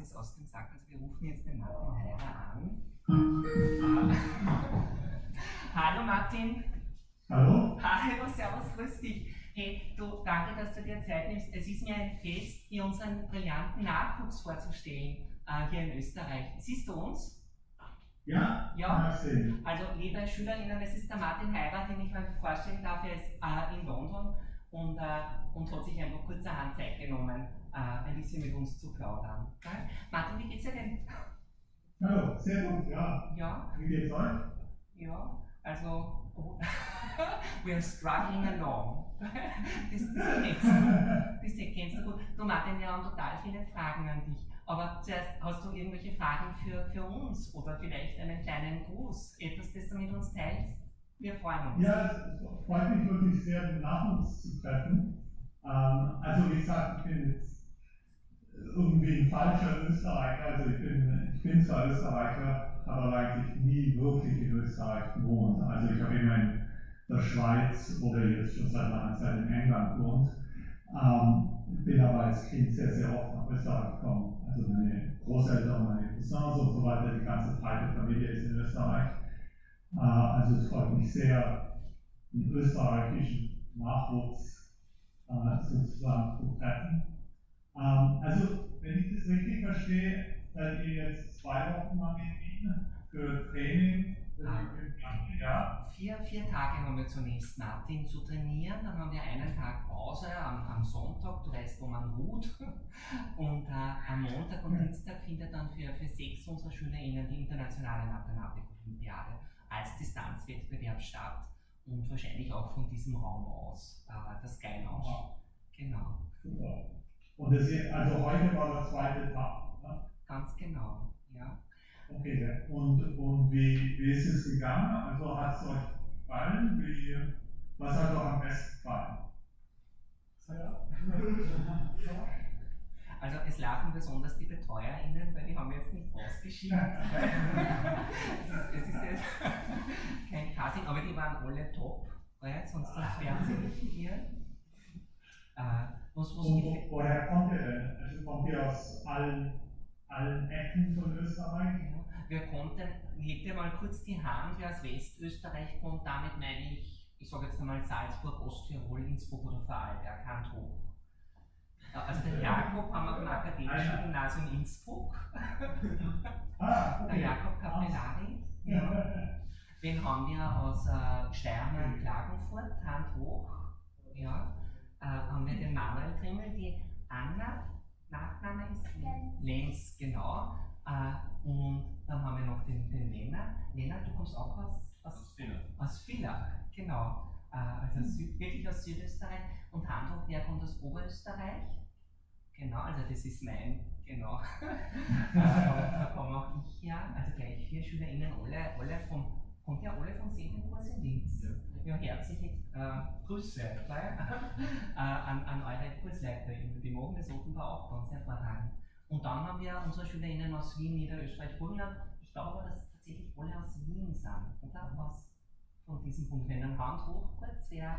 es aus dem Sack. Also wir rufen jetzt den Martin Heirer an. Hallo Martin. Hallo. Hallo, servus, grüß dich. Hey, du, danke, dass du dir Zeit nimmst. Es ist mir ein Fest, dir unseren brillanten Nachwuchs vorzustellen äh, hier in Österreich. Siehst du uns? Ja? Ja. Also, liebe SchülerInnen, es ist der Martin Heirat, den ich euch vorstellen darf. Er ist äh, in London und, äh, und hat sich einfach kurzerhand Zeit genommen, äh, ein bisschen mit uns zu plaudern. Okay? Martin, wie geht's dir denn? Hallo, sehr gut, ja. Ja? Wie geht's euch? Ja, also, oh, we are struggling along. das, das, kennst du, das kennst du gut. Du Martin, wir haben total viele Fragen an dich. Aber zuerst, hast du irgendwelche Fragen für, für uns oder vielleicht einen kleinen Gruß, etwas, das du mit uns teilst? Wir freuen uns. Ja, es freut mich wirklich sehr, den Nachwuchs zu treffen. Ähm, also wie gesagt, ich bin jetzt irgendwie ein falscher Österreicher. Also ich bin, ich bin zwar Österreicher, habe eigentlich nie wirklich in Österreich gewohnt. Also ich habe immer in der Schweiz oder jetzt schon seit langer Zeit in England gewohnt. Ähm, bin aber als Kind sehr, sehr oft nach Österreich gekommen. Also meine Großeltern, meine Cousins und so weiter, die ganze breite Familie ist in Österreich. Äh, also es freut mich sehr, einen österreichischen Nachwuchs äh, sozusagen zu treffen. Ähm, also, wenn ich das richtig verstehe, seid ihr jetzt zwei Wochen lang in Wien für Training. Ah. Ja. Vier, vier Tage haben wir zunächst Martin zu trainieren, dann haben wir einen Tag Pause am, am Sonntag, du weißt, wo man ruht. Und äh, am Montag und Dienstag findet dann für, für sechs unserer SchülerInnen die internationale Mathematik-Olympiade als Distanzwettbewerb statt und wahrscheinlich auch von diesem Raum aus, äh, das Sky Lounge. Genau. Super. Und das ist, also heute war der zweite Tag. Ne? Ganz genau, ja. Okay, und, und wie, wie ist es gegangen? Also hat es euch gefallen? Wie, was hat euch am besten gefallen? Also es lachen besonders die BetreuerInnen, weil die haben jetzt nicht ausgeschieden. es, ist, es ist jetzt kein Casting, aber die waren alle top, weil sonst wären sie nicht hier. Was, was wo, woher kommt ihr denn? Also kommt ihr aus allen, allen Ecken von Österreich? Ja. Wir konnten, hebt ihr mal kurz die Hand, wer aus Westösterreich kommt, damit meine ich, ich sage jetzt einmal Salzburg, Osttirol, Innsbruck oder Vorarlberg, Hand hoch. Also den Jakob haben wir vom Akademischen ah, Gymnasium Innsbruck. Ah, okay. Der Jakob Capellari. Ja. Den haben wir aus äh, Steiermark, Klagenfurt, Hand hoch. Ja. Äh, haben wir den Manuel Trimmel, die Anna, Nachname ist Lenz, genau. Äh, und dann haben wir noch den, den Lena. Lena, du kommst auch aus, aus, aus Villach, genau. Äh, also Süd, wirklich aus Südösterreich. Und Handhoch, der kommt aus Oberösterreich. Genau, also das ist mein, genau. äh, da komme auch ich her. Also gleich vier SchülerInnen, alle, alle vom, kommt ja alle vom Seniorkurs in Linz. Ja, herzliche äh, Grüße äh, an, an eure KursleiterInnen. Die machen das offenbar auch ganz hervorragend. Und dann haben wir unsere SchülerInnen aus Wien, Niederösterreich, Burgenland. Ich glaube dass tatsächlich alle aus Wien sind, oder? Aus von diesen Punktländern. Hand hoch kurz, wer,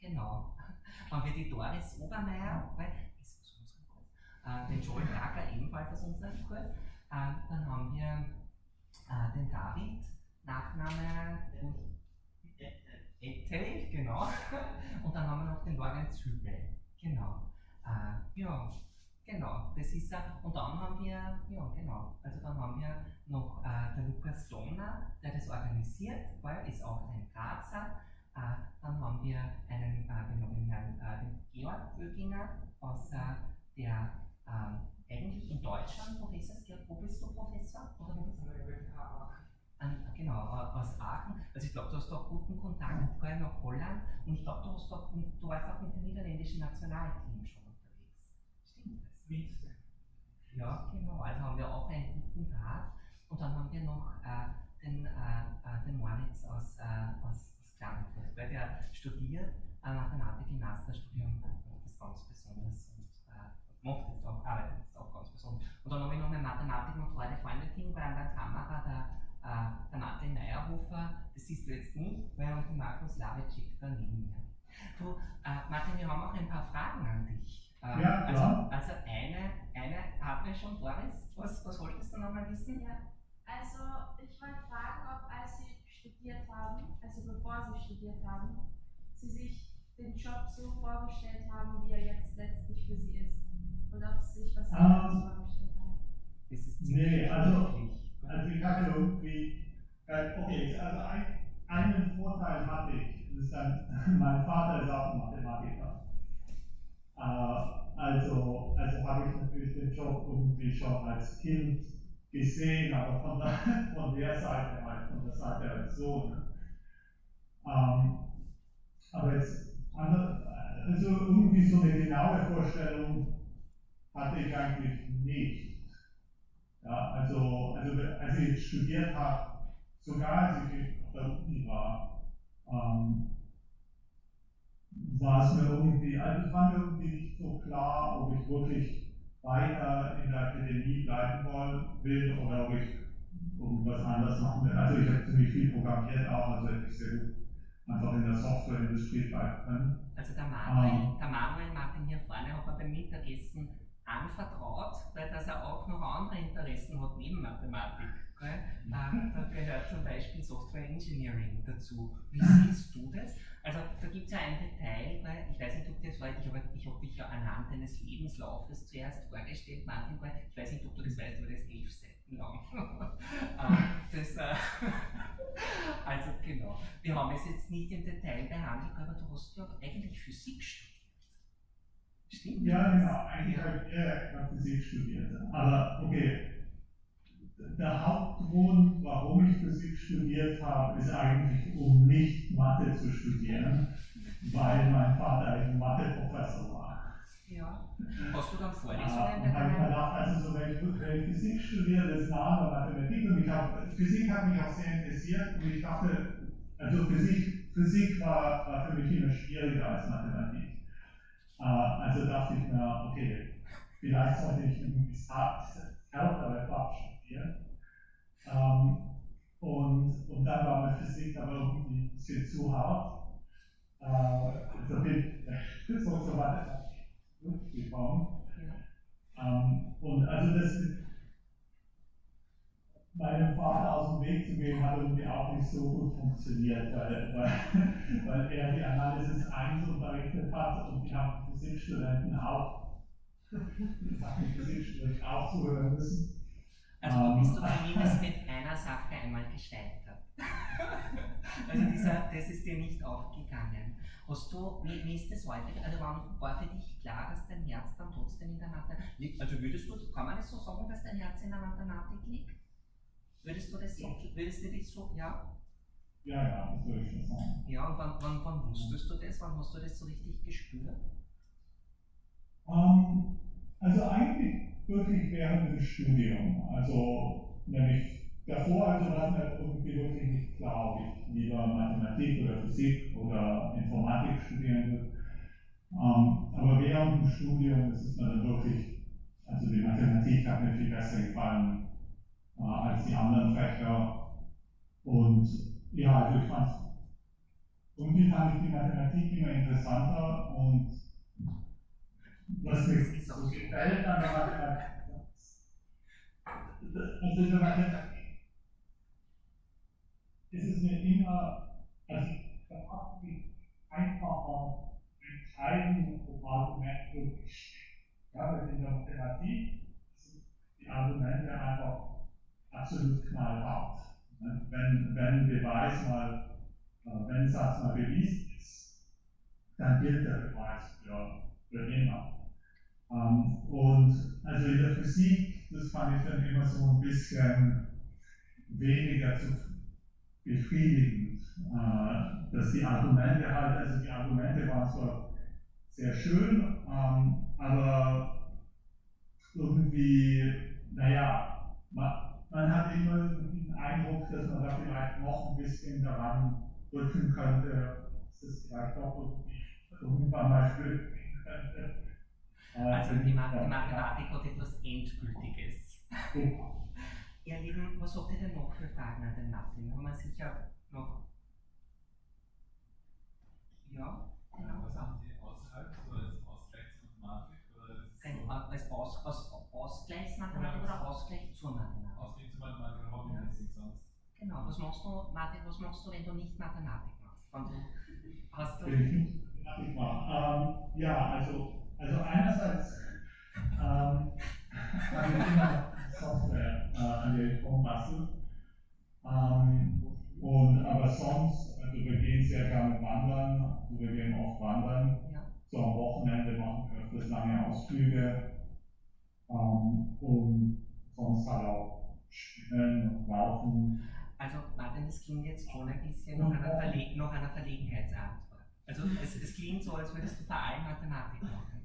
genau. Haben wir die Doris Obermeier, weil, ist aus unserem Kurs, äh, den Joel Berger ebenfalls aus unserem Kurs. Äh, dann haben wir äh, den David, Nachname Ettel, genau. Und dann haben wir noch den Lorenz Hübel, genau. Äh, ja, Genau, das ist er. Und dann haben wir, ja genau, also dann haben wir noch äh, der Lukas Donner, der das organisiert, weil ist auch ein Grazer. Äh, dann haben wir einen, äh, den, den, Herrn, äh, den Georg Böginger aus äh, der ähm, eigentlich in Deutschland Professor ist. Wo bist du Professor? Oder an, genau, aus Aachen. Also ich glaube, du hast auch guten Kontakt vorher nach Holland und ich glaube, du, hast auch, du warst auch mit dem niederländischen Nationalteam schon. Witze. Ja, genau. Also haben wir auch einen guten Draht. Und dann haben wir noch äh, den, äh, äh den Moritz aus, äh, aus, aus Klagenfurt, weil der studiert äh, Mathematik im Masterstudium, macht das ganz besonders und äh, macht das auch, arbeitet das auch ganz besonders. Und dann habe ich noch mein Mathematik- und Freude-Freunde-Team bei an der Kamera, äh, der Meyerhofer, das siehst du jetzt nicht, weil und der Markus Lavicek da neben mir. Du, äh, Martin, wir haben auch ein paar Fragen an dich. Ähm, Ja, also, klar. also eine, eine hatten wir schon, Boris. Was, was wolltest du nochmal wissen? Ja, also ich wollte fragen, ob als Sie studiert haben, also bevor Sie studiert haben, Sie sich den Job so vorgestellt haben, wie er jetzt letztlich für Sie ist. Oder ob Sie sich was Ähm, anderes vorgestellt haben. Das ist Nee, also- beruflich. Also ich hatte irgendwie, äh, okay, also ein, einen Vorteil hatte ich, das ist dann, mein Vater ist auch Mathematiker. Äh, also, also habe ich natürlich den Job irgendwie schon als Kind gesehen, aber von der, von der Seite halt, von der Seite als Sohn. Ähm, aber jetzt, also irgendwie so eine genaue Vorstellung hatte ich eigentlich nicht. Ja, also, also als ich studiert habe, sogar als ich auf der Uni war, ähm, war es mir irgendwie, also es war mir irgendwie nicht so klar, ob ich wirklich weiter in der Akademie bleiben wollen, will oder ob ich irgendwas anderes machen will. Also ich habe ziemlich viel programmiert auch, also hätte ich sehr gut einfach in der Softwareindustrie bleiben können. Also der Manuel, Ähm. der Manuel Martin hier vorne hat mir beim Mittagessen anvertraut, weil dass er auch noch andere Interessen hat neben Mathematik. Äh, da gehört zum Beispiel Software Engineering dazu. Wie siehst du das? Also da gibt es ja ein Detail, weil ich weiß nicht, ob das war, ich habe ich hab dich ja anhand deines Lebenslaufes zuerst vorgestellt, Martin, weil ich weiß nicht, ob du das weißt, aber das ist elf Seiten lang. Äh, das, äh, also genau. Wir haben es jetzt nicht im Detail behandelt, aber du hast ja eigentlich Physik studiert. Stimmt? Ja, genau, eigentlich habe ich eher Physik studiert. Aber okay, der Hauptgrund, warum ich Physik studiert habe, ist eigentlich, um nicht Mathe zu studieren, weil mein Vater ein Mathe-Professor war. Ja. Hast du dann Vorlesungen und habe ich bei gedacht, also so, wenn ich, wenn ich Physik studiere, das andere Mathematik und ich hab, Physik hat mich auch sehr interessiert und ich dachte, also Physik, Physik war, war für mich immer schwieriger als Mathematik. Äh, also dachte ich mir, okay, vielleicht sollte ich irgendwie das hart- härtere Fach studieren. Ähm, und, und dann war mir Physik aber irgendwie ein bisschen zu hart. Äh, also bin so zur Mathematik zurückgekommen. Ähm, und also das meinem Vater aus dem Weg zu gehen, hat irgendwie auch nicht so gut funktioniert, weil, weil, weil er die Analysis 1 unterrichtet hat und die haben Physikstudenten auch, Physikstudenten auch zuhören müssen. Also du bist du Ähm. zumindest mit einer Sache einmal gescheitert. also dieser, das ist dir nicht aufgegangen. Hast du, wie, wie ist das heute? Also wann war für dich klar, dass dein Herz dann trotzdem in der Mathematik liegt? Also würdest du, kann man das so sagen, dass dein Herz in der Mathematik liegt? Würdest du das so, würdest du dich so, ja? Ja, ja, das würde ich schon sagen. Ja, und wann, wann, wann wusstest du das? Wann hast du das so richtig gespürt? Ähm, also eigentlich wirklich während dem Studium. Also nämlich davor also war mir irgendwie wirklich nicht klar, ob ich lieber Mathematik oder Physik oder Informatik studieren will. Ähm, aber während dem Studium ist es mir dann wirklich, also die Mathematik hat mir viel besser gefallen äh, als die anderen Fächer. Und ja, also ich fand irgendwie fand ich die Mathematik immer interessanter und was mir so gefällt an der Mathematik, also in der Mathematik ist es mir immer, also da macht mich einfacher entscheiden, ob Argument wirklich stimmt. Ja, weil in der Mathematik sind die Argumente einfach absolut knallhart. Wenn, wenn Beweis mal, äh, wenn Satz mal bewiesen ist, dann gilt der Beweis für, für immer. Ähm, und also in der Physik, das fand ich dann immer so ein bisschen weniger zu befriedigend, äh, dass die Argumente halt, also die Argumente waren zwar sehr schön, ähm, aber irgendwie, naja, man, man hat immer den Eindruck, dass man da vielleicht noch ein bisschen daran rücken könnte, dass es vielleicht auch irgendwie irgendwann mal gehen könnte. Also die, Mathematik hat etwas Endgültiges. ja. Ihr Lieben, was habt ihr denn noch für Fragen an den Martin? Haben wir sicher noch. Ja? Was haben Sie außerhalb, so als Ausgleichsmathematik oder äh, als Aus, aus, Ausgleichsmathematik oder Ausgleich zur Mathematik? Ausgleich zur Mathematik, hobbymäßig sonst. Genau, was machst du, Martin, was machst du, wenn du nicht Mathematik machst? Wenn du, hast du, ich nicht. Ähm, ja, also, also einerseits ähm, habe ich immer Software, äh, an der ich rumbastel. Ähm, und, aber sonst, also wir gehen sehr gerne wandern, also wir gehen oft wandern. ja, So am Wochenende machen wir öfters lange Ausflüge. Ähm, und sonst halt auch spielen und laufen. also Martin, das klingt jetzt schon ein bisschen nach einer, Verle einer Verlegenheitsantwort. Also es, es klingt so, als würdest du vor allem Mathematik machen.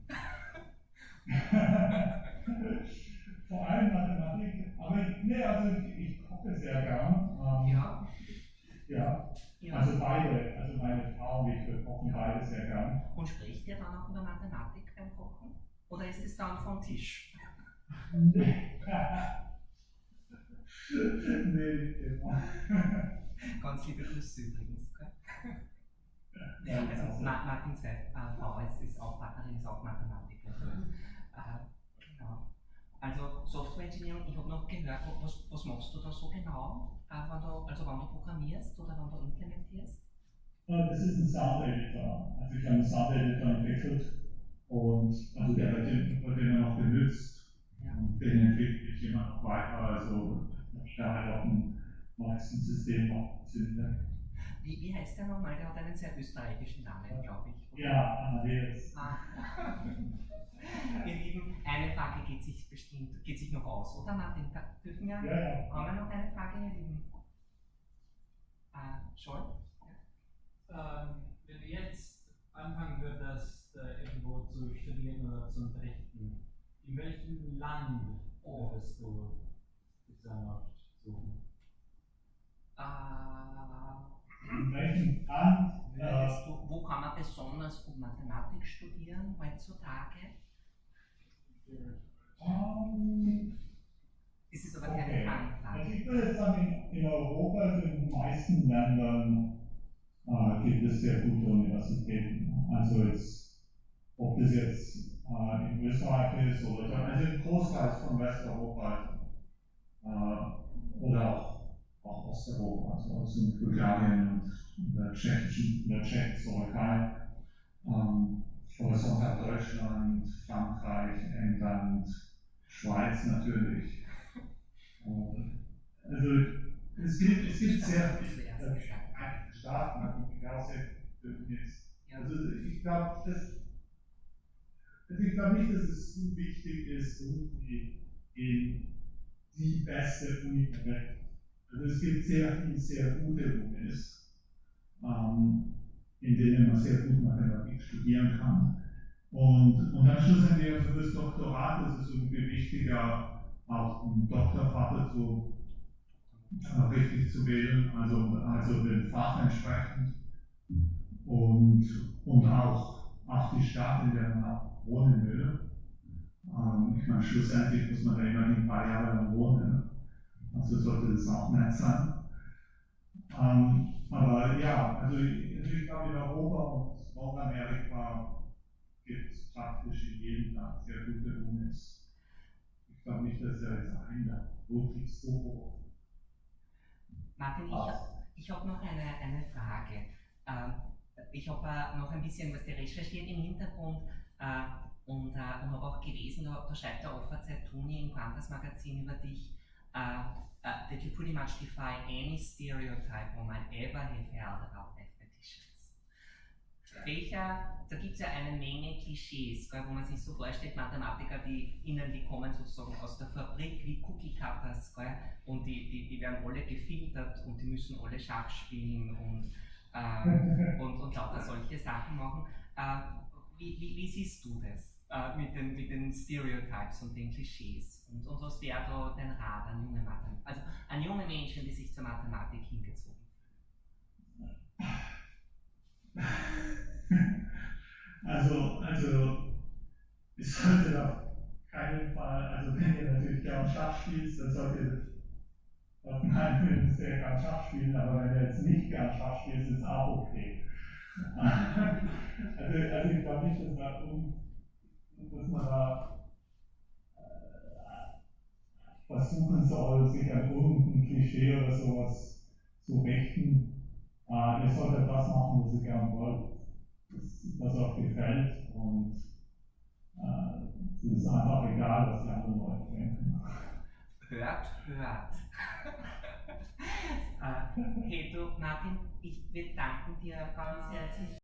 Vor allem Mathematik, aber ich, nee, also ich, koche sehr gern. Ähm, Ja, ja. ja. Also beide, also meine Frau und ich, wir kochen beide sehr gern. Und spricht ihr dann auch über Mathematik beim Kochen? Oder ist es dann vom Tisch? nee, nicht immer. Ganz liebe Grüße übrigens. Gell? Ja, Also also- Ma Martins äh, Frau ist, ist auch Partnerin, ist auch Mathematikerin. Äh, genau. Also Software Engineering, ich habe noch gehört, was, was machst du da so genau? Äh, wenn du, also wenn du programmierst oder wenn du implementierst? Äh, Das ist ein Sound Editor. Also ich habe einen Sound Editor entwickelt und also der wird, den- wird immer noch benutzt. Ja. Und den entwickle ich immer noch weiter. Also ich da halt auf dem neuesten System noch zünde. Wie, wie heißt der nochmal? Der hat einen sehr österreichischen Namen, glaube ich. oder? Ja, Amadeus. Ah. Ihr Lieben, eine Frage geht sich bestimmt, geht sich noch aus, oder Martin? Da dürfen wir, Ja, ja. haben wir noch eine Frage, ihr Lieben? Äh, Scholl? Ähm, wenn du jetzt anfangen würdest, äh, irgendwo zu studieren oder zu unterrichten, in welchem Land würdest du dann noch suchen? Äh, In welchem Land? Äh, würdest du, wo kann man besonders gut Mathematik studieren heutzutage? Das ist aber keine Okay. Also ich würde sagen, in, in Europa, also in den meisten Ländern, äh, gibt es sehr gute Universitäten. Also jetzt, ob das jetzt äh, in Österreich ist oder also im Großteil von Westeuropa äh, oder auch, auch Osteuropa, also, in Bulgarien und in der tschechischen, in der Tschechoslowakei. Ähm, sonst halt Deutschland, Frankreich, England, Schweiz natürlich. Also es gibt, es gibt sehr viele äh, Staaten. Ja. Also ich glaube, das also ich glaube nicht, dass es so wichtig ist, irgendwie in die beste Uni der Welt. Also es gibt sehr viele sehr gute Unis, ähm, in denen man sehr gut Mathematik studieren kann. Und, und dann schlussendlich also für das Doktorat ist es irgendwie wichtiger, auch einen Doktorvater zu äh, richtig zu wählen, also, also dem Fach entsprechend und, und auch, auch die Stadt, in der man auch wohnen will. Ähm, ich meine, schlussendlich muss man da immerhin ein paar Jahre lang wohnen, also sollte das auch nett sein. Ähm, aber ja, also ich, also ich glaube, in Europa und Nordamerika gibt es praktisch in jedem Land sehr gute Unis. Ich glaube nicht, dass er jetzt einer wirklich so Martin, ich, ich habe noch eine, eine Frage. Ähm, ich habe äh, noch ein bisschen was recherchiert im Hintergrund äh, und, äh, und habe auch gelesen, da, schreibt der Offerzeit Toni im Quantas Magazin über dich, that you pretty much defy any stereotype might ever have held about mathematicians. Welcher, da gibt es ja eine Menge Klischees, wo man sich so vorstellt, Mathematiker, die innen, die kommen sozusagen aus der Fabrik wie Cookie Cutters, und die, die, die werden alle gefiltert und die müssen alle Schach spielen und, ähm, und, und lauter solche Sachen machen. Äh, wie, wie, wie siehst du das äh, mit, den, mit den Stereotypes und den Klischees? Und, und was wäre da dein Rat an junge Mathematiker, also an junge Menschen, die sich zur Mathematik hingezogen Also, also, ich sollte auf keinen Fall, also wenn ihr natürlich gern Schach spielt, dann solltet ihr auf meinen Film sehr gern Schach spielen, aber wenn ihr jetzt nicht gern Schach spielt, ist es auch okay. also, also ich glaube nicht, dass man, dass man da versuchen soll, sich an irgendein Klischee oder sowas zu richten. Äh, ihr solltet das machen, was ihr gern wollt, das, euch gefällt und äh, es ist einfach egal, was die anderen Leute denken. Hört, hört. äh, hey du, Martin, ich, wir danken dir ganz herzlich